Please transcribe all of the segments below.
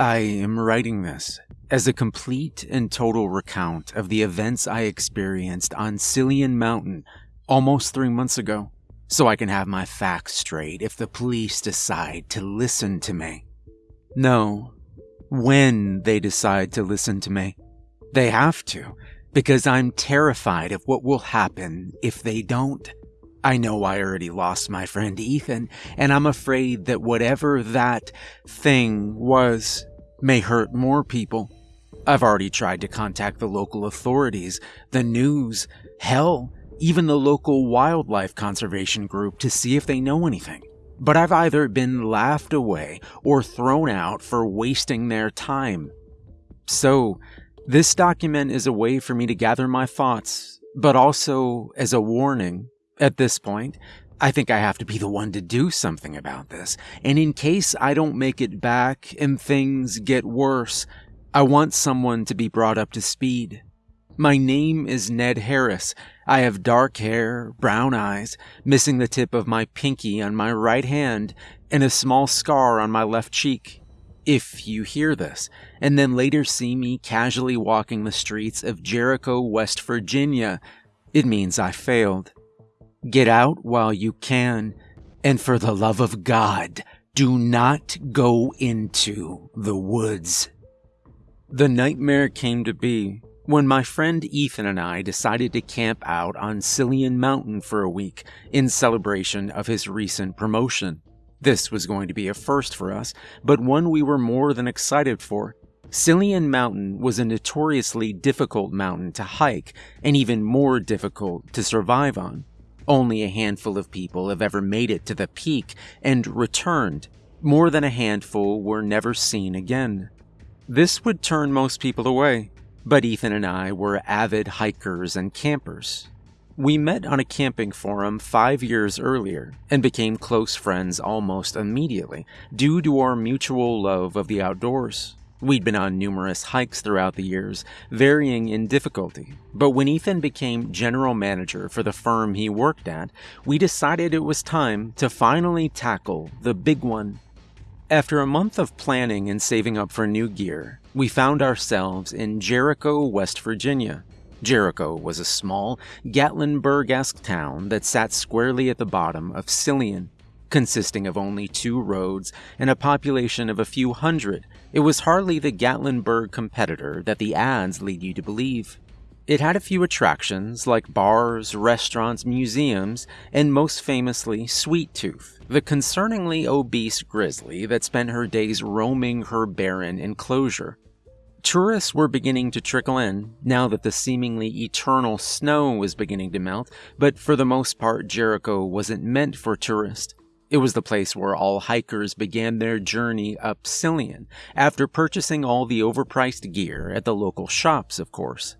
I am writing this as a complete and total recount of the events I experienced on Cillian Mountain almost three months ago, so I can have my facts straight if the police decide to listen to me. No, when they decide to listen to me. They have to, because I'm terrified of what will happen if they don't. I know I already lost my friend Ethan, and I'm afraid that whatever that thing was may hurt more people. I've already tried to contact the local authorities, the news, hell, even the local wildlife conservation group to see if they know anything. But I've either been laughed away or thrown out for wasting their time. So, this document is a way for me to gather my thoughts, but also as a warning. At this point, I think I have to be the one to do something about this. And in case I don't make it back and things get worse, I want someone to be brought up to speed. My name is Ned Harris. I have dark hair, brown eyes, missing the tip of my pinky on my right hand, and a small scar on my left cheek. If you hear this, and then later see me casually walking the streets of Jericho, West Virginia, it means I failed. Get out while you can, and for the love of God, do not go into the woods. The nightmare came to be when my friend Ethan and I decided to camp out on Cillian Mountain for a week in celebration of his recent promotion. This was going to be a first for us, but one we were more than excited for. Cillian Mountain was a notoriously difficult mountain to hike and even more difficult to survive on. Only a handful of people have ever made it to the peak and returned. More than a handful were never seen again. This would turn most people away, but Ethan and I were avid hikers and campers. We met on a camping forum five years earlier and became close friends almost immediately due to our mutual love of the outdoors. We'd been on numerous hikes throughout the years, varying in difficulty, but when Ethan became general manager for the firm he worked at, we decided it was time to finally tackle the big one. After a month of planning and saving up for new gear, we found ourselves in Jericho, West Virginia. Jericho was a small, Gatlinburg esque town that sat squarely at the bottom of Cillian. Consisting of only two roads and a population of a few hundred, it was hardly the Gatlinburg competitor that the ads lead you to believe. It had a few attractions like bars, restaurants, museums, and most famously, Sweet Tooth, the concerningly obese grizzly that spent her days roaming her barren enclosure. Tourists were beginning to trickle in now that the seemingly eternal snow was beginning to melt, but for the most part, Jericho wasn't meant for tourists. It was the place where all hikers began their journey up Cillian, after purchasing all the overpriced gear at the local shops, of course.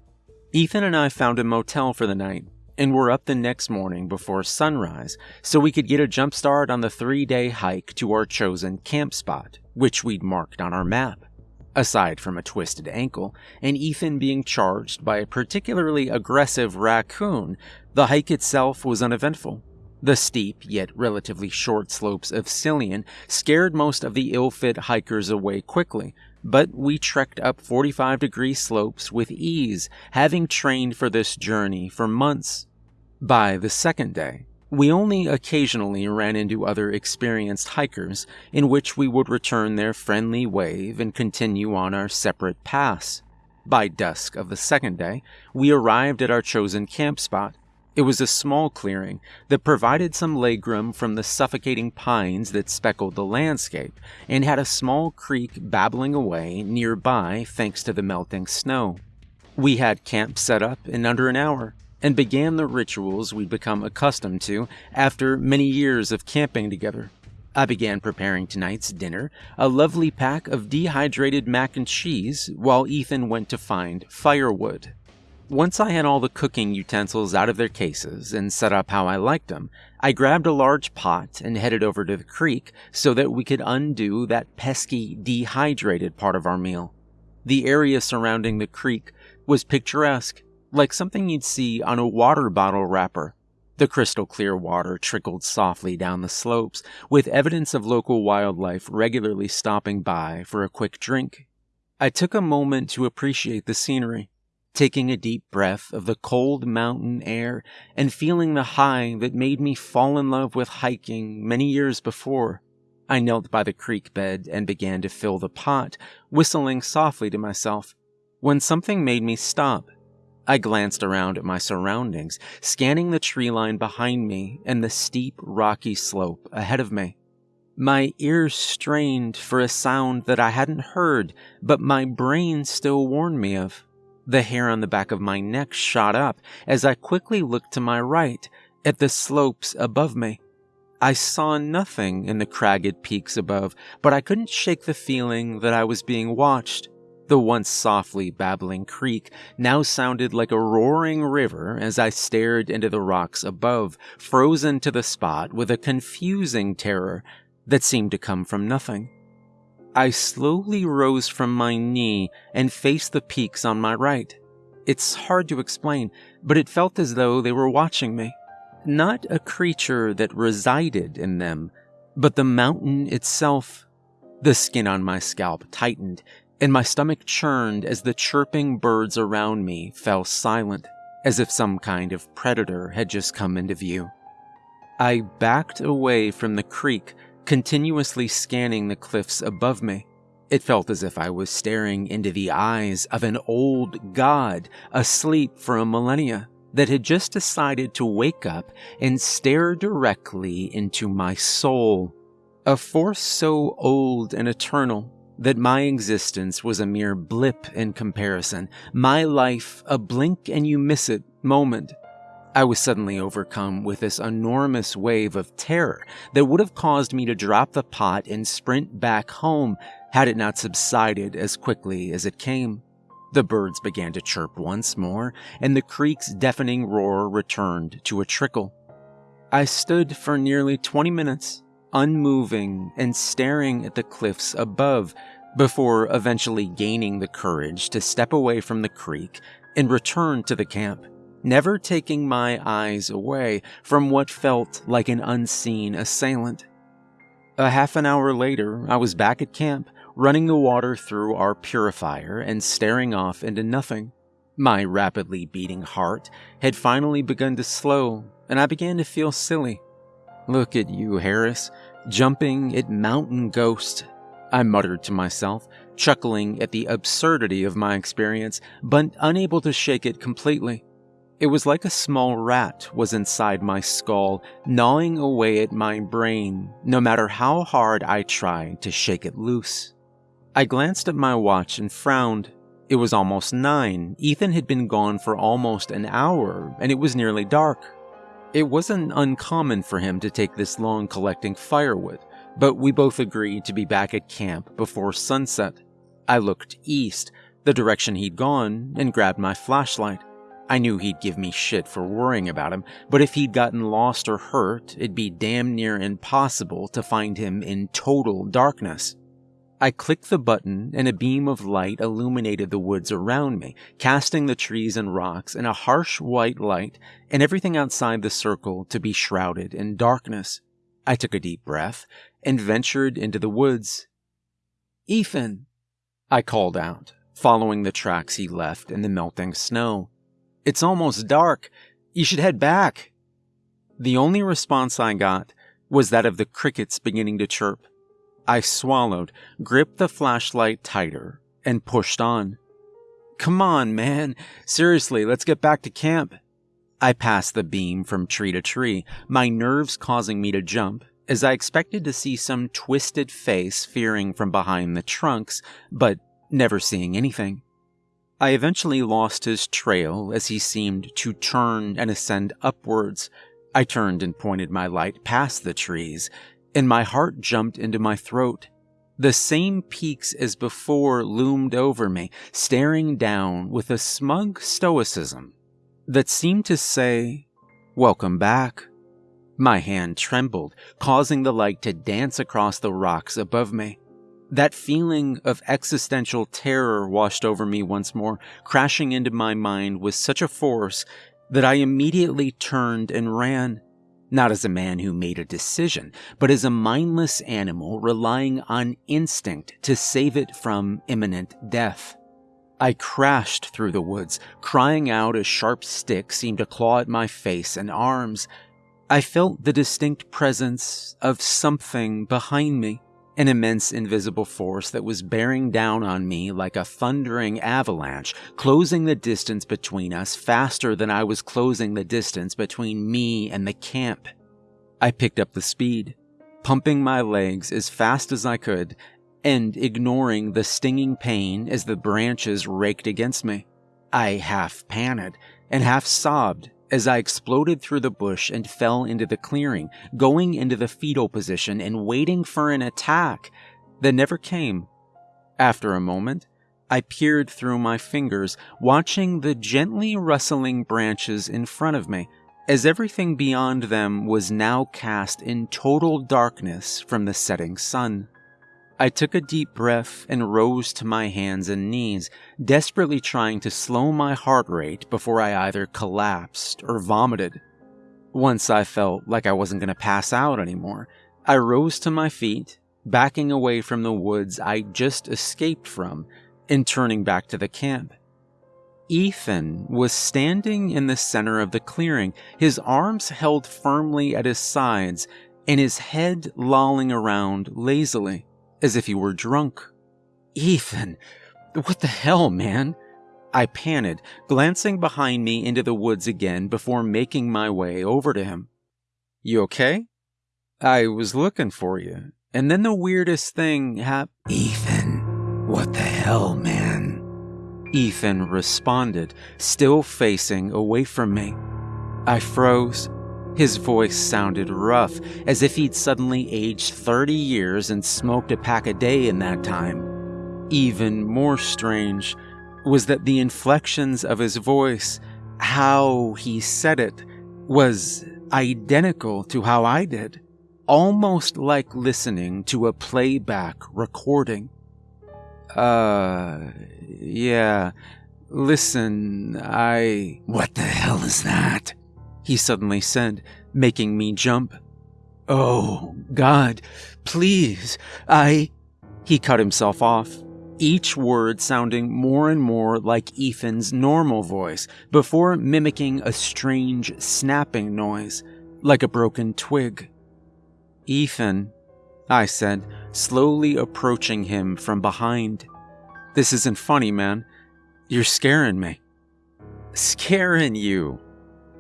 Ethan and I found a motel for the night, and were up the next morning before sunrise so we could get a jump start on the three day hike to our chosen camp spot, which we'd marked on our map. Aside from a twisted ankle, and Ethan being charged by a particularly aggressive raccoon, the hike itself was uneventful. The steep yet relatively short slopes of Cillian scared most of the ill fit hikers away quickly, but we trekked up 45 degree slopes with ease, having trained for this journey for months. By the second day, we only occasionally ran into other experienced hikers, in which we would return their friendly wave and continue on our separate paths. By dusk of the second day, we arrived at our chosen camp spot, it was a small clearing that provided some legroom from the suffocating pines that speckled the landscape, and had a small creek babbling away nearby thanks to the melting snow. We had camp set up in under an hour, and began the rituals we'd become accustomed to after many years of camping together. I began preparing tonight's dinner, a lovely pack of dehydrated mac and cheese, while Ethan went to find firewood. Once I had all the cooking utensils out of their cases and set up how I liked them, I grabbed a large pot and headed over to the creek so that we could undo that pesky, dehydrated part of our meal. The area surrounding the creek was picturesque, like something you'd see on a water bottle wrapper. The crystal clear water trickled softly down the slopes, with evidence of local wildlife regularly stopping by for a quick drink. I took a moment to appreciate the scenery, taking a deep breath of the cold mountain air and feeling the high that made me fall in love with hiking many years before. I knelt by the creek bed and began to fill the pot, whistling softly to myself, when something made me stop. I glanced around at my surroundings, scanning the tree line behind me and the steep, rocky slope ahead of me. My ears strained for a sound that I hadn't heard, but my brain still warned me of. The hair on the back of my neck shot up as I quickly looked to my right at the slopes above me. I saw nothing in the cragged peaks above, but I couldn't shake the feeling that I was being watched. The once softly babbling creek now sounded like a roaring river as I stared into the rocks above, frozen to the spot with a confusing terror that seemed to come from nothing. I slowly rose from my knee and faced the peaks on my right. It's hard to explain, but it felt as though they were watching me. Not a creature that resided in them, but the mountain itself. The skin on my scalp tightened and my stomach churned as the chirping birds around me fell silent, as if some kind of predator had just come into view. I backed away from the creek, continuously scanning the cliffs above me. It felt as if I was staring into the eyes of an old god asleep for a millennia that had just decided to wake up and stare directly into my soul. A force so old and eternal that my existence was a mere blip in comparison, my life a blink and you miss it moment. I was suddenly overcome with this enormous wave of terror that would have caused me to drop the pot and sprint back home had it not subsided as quickly as it came. The birds began to chirp once more, and the creek's deafening roar returned to a trickle. I stood for nearly 20 minutes, unmoving and staring at the cliffs above, before eventually gaining the courage to step away from the creek and return to the camp, never taking my eyes away from what felt like an unseen assailant. A half an hour later, I was back at camp, running the water through our purifier and staring off into nothing. My rapidly beating heart had finally begun to slow, and I began to feel silly. Look at you, Harris, jumping at Mountain Ghost I muttered to myself, chuckling at the absurdity of my experience, but unable to shake it completely. It was like a small rat was inside my skull, gnawing away at my brain, no matter how hard I tried to shake it loose. I glanced at my watch and frowned. It was almost nine. Ethan had been gone for almost an hour, and it was nearly dark. It wasn't uncommon for him to take this long collecting firewood but we both agreed to be back at camp before sunset. I looked east, the direction he'd gone, and grabbed my flashlight. I knew he'd give me shit for worrying about him, but if he'd gotten lost or hurt, it'd be damn near impossible to find him in total darkness. I clicked the button and a beam of light illuminated the woods around me, casting the trees and rocks in a harsh white light and everything outside the circle to be shrouded in darkness. I took a deep breath and ventured into the woods. Ethan, I called out, following the tracks he left in the melting snow. It's almost dark. You should head back. The only response I got was that of the crickets beginning to chirp. I swallowed, gripped the flashlight tighter, and pushed on. Come on, man. Seriously, let's get back to camp. I passed the beam from tree to tree, my nerves causing me to jump, as I expected to see some twisted face fearing from behind the trunks, but never seeing anything. I eventually lost his trail as he seemed to turn and ascend upwards. I turned and pointed my light past the trees, and my heart jumped into my throat. The same peaks as before loomed over me, staring down with a smug stoicism that seemed to say, Welcome back. My hand trembled, causing the light to dance across the rocks above me. That feeling of existential terror washed over me once more, crashing into my mind with such a force that I immediately turned and ran, not as a man who made a decision, but as a mindless animal relying on instinct to save it from imminent death. I crashed through the woods, crying out as sharp sticks seemed to claw at my face and arms. I felt the distinct presence of something behind me, an immense invisible force that was bearing down on me like a thundering avalanche, closing the distance between us faster than I was closing the distance between me and the camp. I picked up the speed, pumping my legs as fast as I could and ignoring the stinging pain as the branches raked against me. I half panted and half sobbed as I exploded through the bush and fell into the clearing, going into the fetal position and waiting for an attack that never came. After a moment, I peered through my fingers, watching the gently rustling branches in front of me, as everything beyond them was now cast in total darkness from the setting sun. I took a deep breath and rose to my hands and knees, desperately trying to slow my heart rate before I either collapsed or vomited. Once I felt like I wasn't going to pass out anymore, I rose to my feet, backing away from the woods I just escaped from and turning back to the camp. Ethan was standing in the center of the clearing, his arms held firmly at his sides and his head lolling around lazily as if he were drunk. Ethan, what the hell, man? I panted, glancing behind me into the woods again before making my way over to him. You okay? I was looking for you, and then the weirdest thing happened. Ethan, what the hell, man? Ethan responded, still facing away from me. I froze his voice sounded rough, as if he'd suddenly aged 30 years and smoked a pack a day in that time. Even more strange was that the inflections of his voice, how he said it, was identical to how I did, almost like listening to a playback recording. Uh, yeah. Listen, I. What the hell is that? He suddenly said, making me jump. Oh, God, please, I. He cut himself off, each word sounding more and more like Ethan's normal voice before mimicking a strange snapping noise, like a broken twig. Ethan, I said, slowly approaching him from behind. This isn't funny, man. You're scaring me. Scaring you,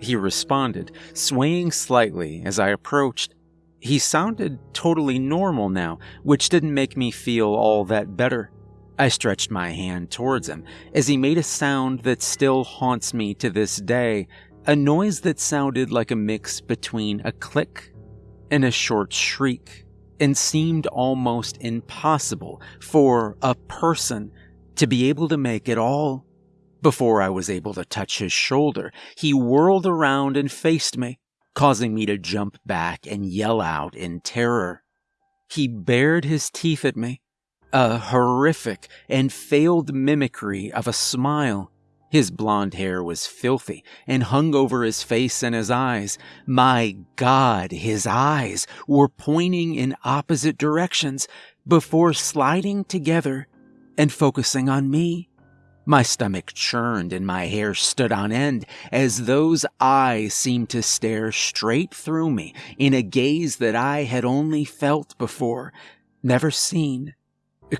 he responded, swaying slightly as I approached. He sounded totally normal now, which didn't make me feel all that better. I stretched my hand towards him as he made a sound that still haunts me to this day, a noise that sounded like a mix between a click and a short shriek, and seemed almost impossible for a person to be able to make it all before I was able to touch his shoulder, he whirled around and faced me, causing me to jump back and yell out in terror. He bared his teeth at me, a horrific and failed mimicry of a smile. His blond hair was filthy and hung over his face and his eyes. My God, his eyes were pointing in opposite directions before sliding together and focusing on me. My stomach churned and my hair stood on end as those eyes seemed to stare straight through me in a gaze that I had only felt before, never seen.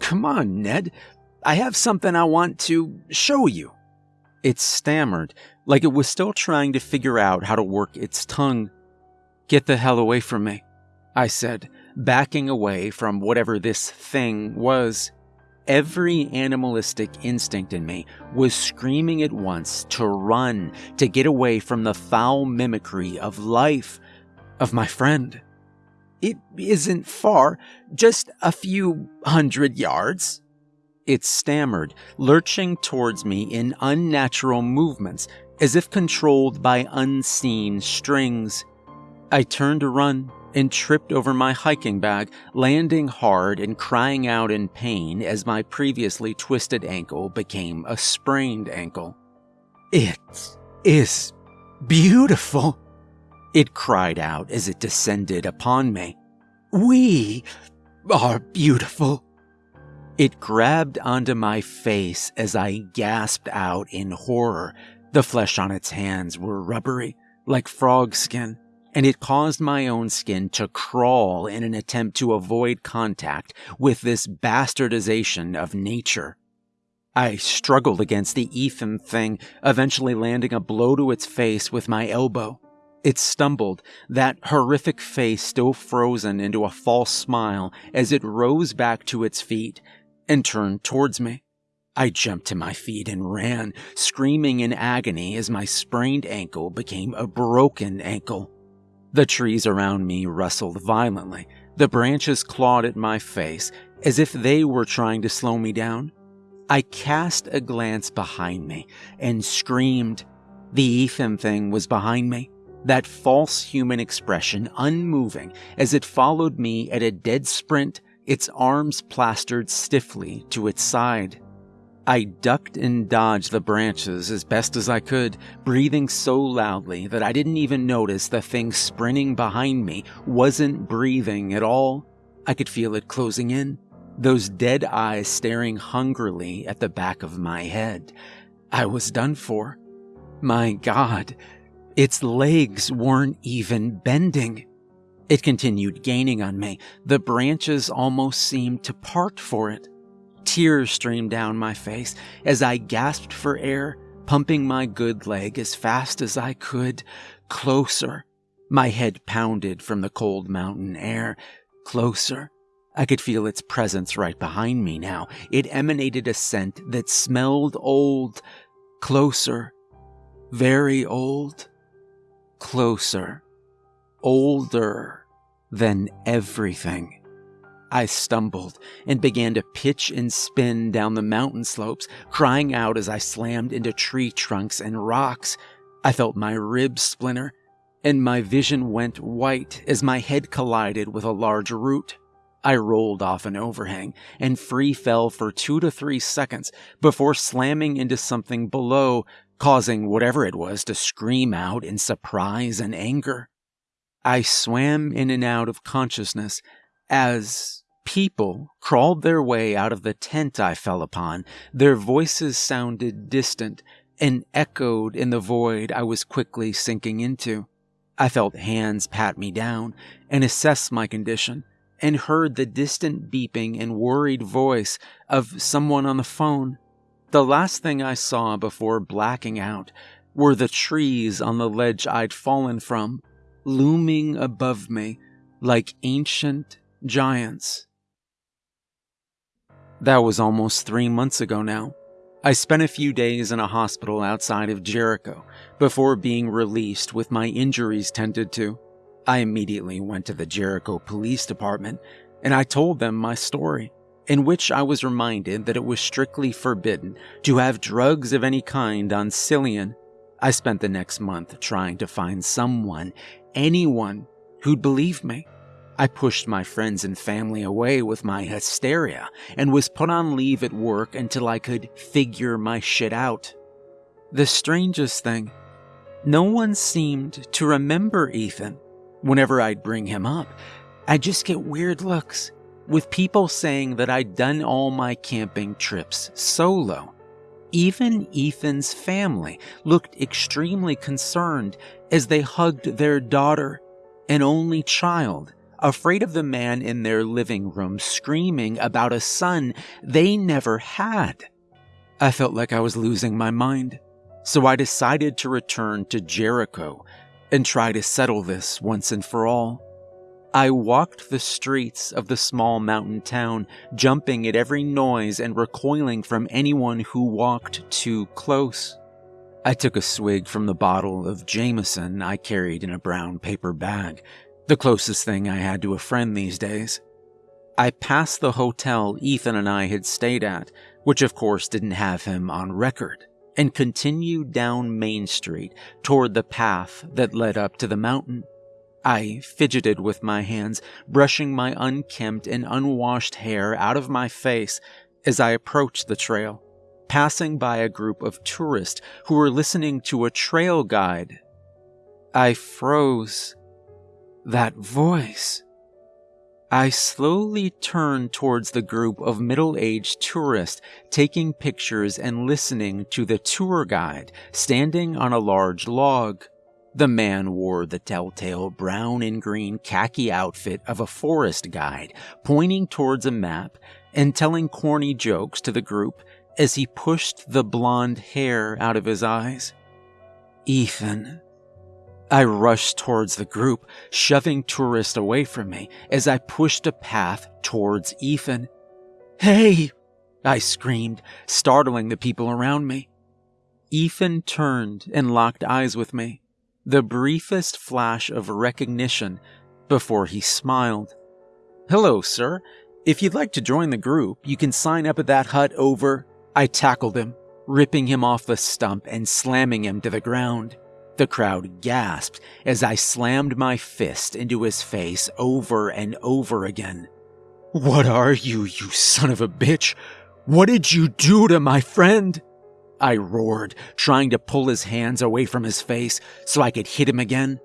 Come on, Ned. I have something I want to show you. It stammered, like it was still trying to figure out how to work its tongue. Get the hell away from me, I said, backing away from whatever this thing was. Every animalistic instinct in me was screaming at once to run, to get away from the foul mimicry of life, of my friend. It isn't far, just a few hundred yards. It stammered, lurching towards me in unnatural movements, as if controlled by unseen strings. I turned to run, and tripped over my hiking bag, landing hard and crying out in pain as my previously twisted ankle became a sprained ankle. It is beautiful, it cried out as it descended upon me. We are beautiful. It grabbed onto my face as I gasped out in horror. The flesh on its hands were rubbery, like frog skin, and it caused my own skin to crawl in an attempt to avoid contact with this bastardization of nature. I struggled against the Ethan thing, eventually landing a blow to its face with my elbow. It stumbled, that horrific face still frozen into a false smile as it rose back to its feet and turned towards me. I jumped to my feet and ran, screaming in agony as my sprained ankle became a broken ankle. The trees around me rustled violently. The branches clawed at my face as if they were trying to slow me down. I cast a glance behind me and screamed. The Ethan thing was behind me that false human expression unmoving as it followed me at a dead sprint, its arms plastered stiffly to its side. I ducked and dodged the branches as best as I could, breathing so loudly that I didn't even notice the thing sprinting behind me wasn't breathing at all. I could feel it closing in, those dead eyes staring hungrily at the back of my head. I was done for. My God, its legs weren't even bending. It continued gaining on me. The branches almost seemed to part for it. Tears streamed down my face as I gasped for air, pumping my good leg as fast as I could. Closer. My head pounded from the cold mountain air. Closer. I could feel its presence right behind me now. It emanated a scent that smelled old. Closer. Very old closer, older than everything. I stumbled and began to pitch and spin down the mountain slopes, crying out as I slammed into tree trunks and rocks. I felt my ribs splinter, and my vision went white as my head collided with a large root. I rolled off an overhang and free fell for two to three seconds before slamming into something below causing whatever it was to scream out in surprise and anger. I swam in and out of consciousness as people crawled their way out of the tent I fell upon. Their voices sounded distant and echoed in the void I was quickly sinking into. I felt hands pat me down and assess my condition, and heard the distant beeping and worried voice of someone on the phone. The last thing I saw before blacking out were the trees on the ledge I'd fallen from, looming above me like ancient giants. That was almost three months ago now. I spent a few days in a hospital outside of Jericho before being released with my injuries tended to. I immediately went to the Jericho Police Department and I told them my story in which I was reminded that it was strictly forbidden to have drugs of any kind on Cillian. I spent the next month trying to find someone, anyone, who'd believe me. I pushed my friends and family away with my hysteria and was put on leave at work until I could figure my shit out. The strangest thing, no one seemed to remember Ethan. Whenever I'd bring him up, I'd just get weird looks with people saying that I'd done all my camping trips solo. Even Ethan's family looked extremely concerned as they hugged their daughter, an only child, afraid of the man in their living room screaming about a son they never had. I felt like I was losing my mind, so I decided to return to Jericho and try to settle this once and for all. I walked the streets of the small mountain town, jumping at every noise and recoiling from anyone who walked too close. I took a swig from the bottle of Jameson I carried in a brown paper bag, the closest thing I had to a friend these days. I passed the hotel Ethan and I had stayed at, which of course didn't have him on record, and continued down Main Street toward the path that led up to the mountain. I fidgeted with my hands, brushing my unkempt and unwashed hair out of my face as I approached the trail, passing by a group of tourists who were listening to a trail guide I froze. That voice. I slowly turned towards the group of middle aged tourists taking pictures and listening to the tour guide standing on a large log. The man wore the telltale brown and green khaki outfit of a forest guide, pointing towards a map and telling corny jokes to the group as he pushed the blonde hair out of his eyes. Ethan, I rushed towards the group, shoving tourists away from me as I pushed a path towards Ethan. Hey! I screamed, startling the people around me. Ethan turned and locked eyes with me, the briefest flash of recognition before he smiled. Hello, sir. If you'd like to join the group, you can sign up at that hut over. I tackled him, ripping him off the stump and slamming him to the ground. The crowd gasped as I slammed my fist into his face over and over again. What are you, you son of a bitch? What did you do to my friend? I roared, trying to pull his hands away from his face so I could hit him again.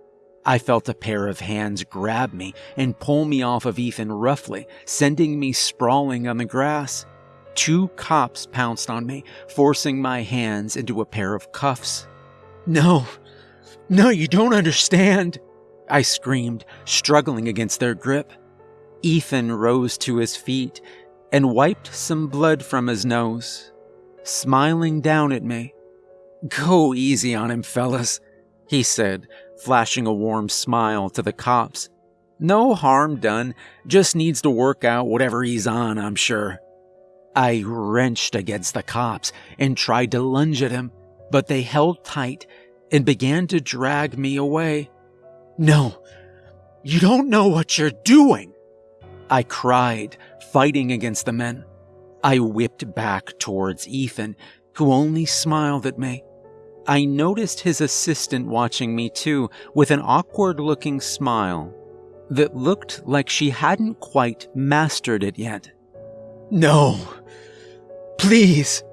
I felt a pair of hands grab me and pull me off of Ethan roughly, sending me sprawling on the grass. Two cops pounced on me, forcing my hands into a pair of cuffs. No, no, you don't understand, I screamed, struggling against their grip. Ethan rose to his feet and wiped some blood from his nose, smiling down at me. Go easy on him, fellas, he said, flashing a warm smile to the cops. No harm done, just needs to work out whatever he's on, I'm sure. I wrenched against the cops and tried to lunge at him, but they held tight and began to drag me away. No, you don't know what you're doing. I cried, fighting against the men. I whipped back towards Ethan, who only smiled at me. I noticed his assistant watching me too, with an awkward looking smile that looked like she hadn't quite mastered it yet. No, please,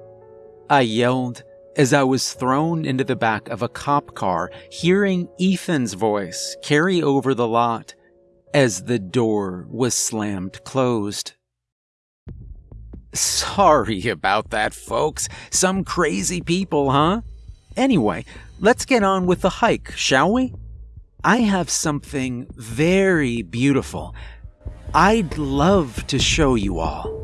I yelled as I was thrown into the back of a cop car, hearing Ethan's voice carry over the lot as the door was slammed closed. Sorry about that, folks. Some crazy people, huh? Anyway, let's get on with the hike, shall we? I have something very beautiful I'd love to show you all.